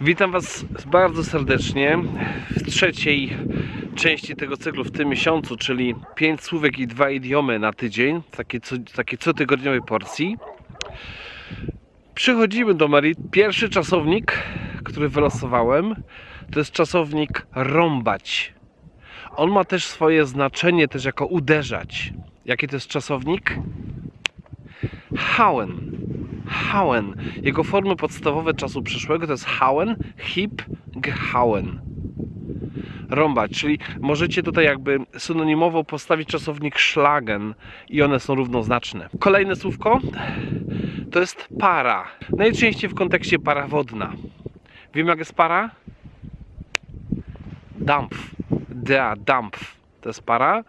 Witam Was bardzo serdecznie w trzeciej części tego cyklu w tym miesiącu, czyli 5 słówek i 2 idiomy na tydzień, takie, co, takie cotygodniowej porcji. Przychodzimy do Marii. Pierwszy czasownik, który wylosowałem, to jest czasownik rąbać. On ma też swoje znaczenie też jako uderzać. Jaki to jest czasownik? Hauen. Hauen. Jego formy podstawowe czasu przyszłego to jest hauen, hip, gehauen. Rąbać, czyli możecie tutaj jakby synonimowo postawić czasownik schlagen i one są równoznaczne. Kolejne słówko to jest para. Najczęściej w kontekście para wodna. Wiem jak jest para? Dampf. Der Dampf. To jest para.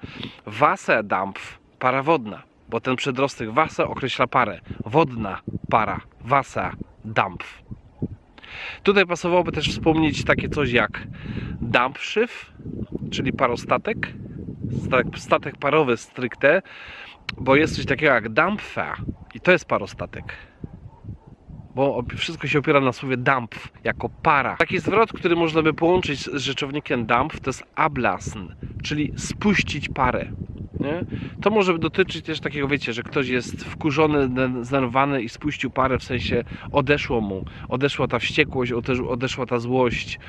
Wasserdampf. Para wodna bo ten przedrostek Wasser określa parę. Wodna para, Wasserdampf. Tutaj pasowałoby też wspomnieć takie coś jak Dampfschiff, czyli parostatek, statek, statek parowy stricte, bo jest coś takiego jak Dampfer i to jest parostatek. Bo wszystko się opiera na słowie Dampf, jako para. Taki zwrot, który można by połączyć z rzeczownikiem Dampf, to jest ablassen, czyli spuścić parę. Nie? To może dotyczyć też takiego, wiecie, że ktoś jest wkurzony, zdenerwowany i spuścił parę, w sensie odeszło mu, odeszła ta wściekłość, odeszła ta złość,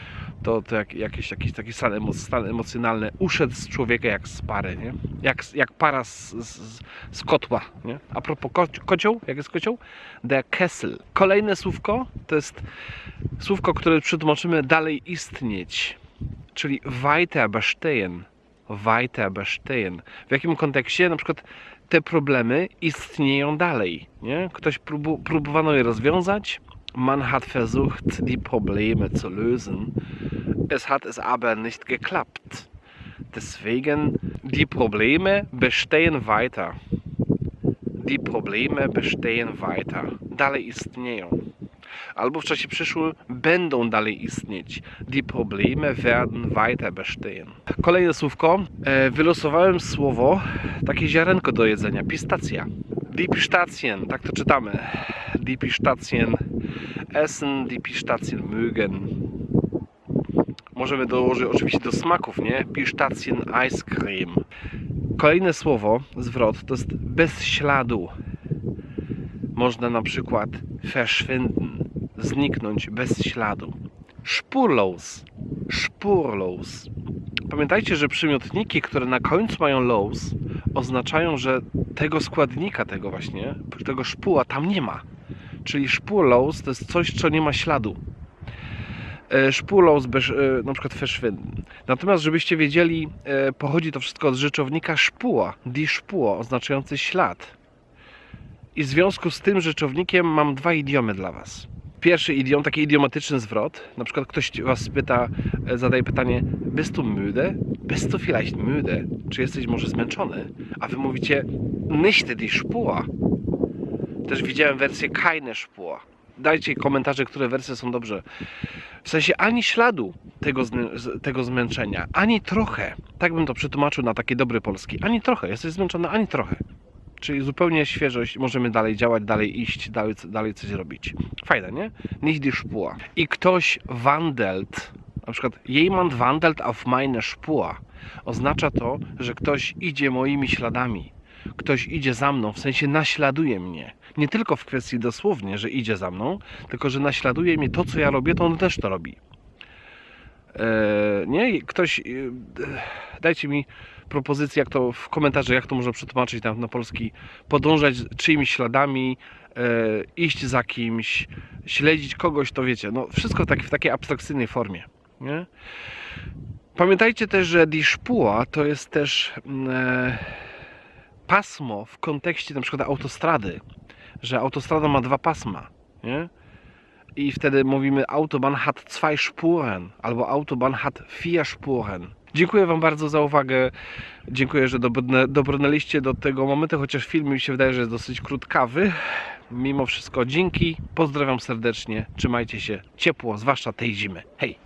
to, to jak, jakiś, jakiś taki stan, emo, stan emocjonalny uszedł z człowieka jak z pary, nie? Jak, jak para z, z, z kotła. Nie? A propos ko kocioł, jak jest kocioł? Der Kessel. Kolejne słówko to jest słówko, które przetłumaczymy dalej istnieć, czyli weiter bestehen weiter bestehen. W jakim kontekście na przykład te problemy istnieją dalej. Nie? Ktoś próbu, próbowano je rozwiązać. Man hat versucht, die Probleme zu lösen. Es hat es aber nicht geklappt. Deswegen, die Probleme bestehen weiter. Die Probleme bestehen weiter. Dalej istnieją albo w czasie przyszłym będą dalej istnieć. Die Probleme werden weiter bestehen. Kolejne słówko. E, wylosowałem słowo, takie ziarenko do jedzenia, pistacja. Die Pistazien, tak to czytamy. Die Pistazien essen, die Pistazien mögen. Możemy dołożyć oczywiście do smaków, nie? Pistazien Ice Cream. Kolejne słowo, zwrot, to jest bez śladu. Można na przykład verschwinden zniknąć bez śladu. Spurlos. Spurlos. Pamiętajcie, że przymiotniki, które na końcu mają los, oznaczają, że tego składnika, tego właśnie, tego szpuła tam nie ma. Czyli spurlos to jest coś, co nie ma śladu. E, spurlos, e, na przykład verschwinden. Natomiast, żebyście wiedzieli, e, pochodzi to wszystko od rzeczownika szpuła, die Spur, oznaczający ślad. I w związku z tym rzeczownikiem mam dwa idiomy dla Was pierwszy idiom, taki idiomatyczny zwrot. Na przykład ktoś was pyta, e, zadaje pytanie, bist du müde? Bist du vielleicht müde? Czy jesteś może zmęczony? A wy mówicie, nicht die Spur. Też widziałem wersję keine Spur. Dajcie komentarze, które wersje są dobrze. W sensie ani śladu tego, tego zmęczenia, ani trochę. Tak bym to przetłumaczył na taki dobry polski. Ani trochę. Jesteś zmęczony, ani trochę. Czyli zupełnie świeżość, możemy dalej działać, dalej iść, dalej, dalej coś robić. Fajne, nie? Nicht die Spur. I ktoś wandelt, na przykład jemand wandelt auf meine Spur. Oznacza to, że ktoś idzie moimi śladami. Ktoś idzie za mną, w sensie naśladuje mnie. Nie tylko w kwestii dosłownie, że idzie za mną, tylko że naśladuje mnie to, co ja robię, to on też to robi. Nie? Ktoś... Eee, dajcie mi propozycje, jak to w komentarzach, jak to można przetłumaczyć na, na polski, podążać czyimiś śladami, e, iść za kimś, śledzić kogoś, to wiecie, no wszystko tak, w takiej abstrakcyjnej formie. Nie? Pamiętajcie też, że die Spur to jest też mm, e, pasmo w kontekście na przykład autostrady, że autostrada ma dwa pasma, nie? I wtedy mówimy Autobahn hat zwei Spuren albo Autobahn hat vier Spuren. Dziękuję Wam bardzo za uwagę. Dziękuję, że dobrnęliście do tego momentu, chociaż film mi się wydaje, że jest dosyć krótkawy. Mimo wszystko dzięki. Pozdrawiam serdecznie. Trzymajcie się ciepło, zwłaszcza tej zimy. Hej!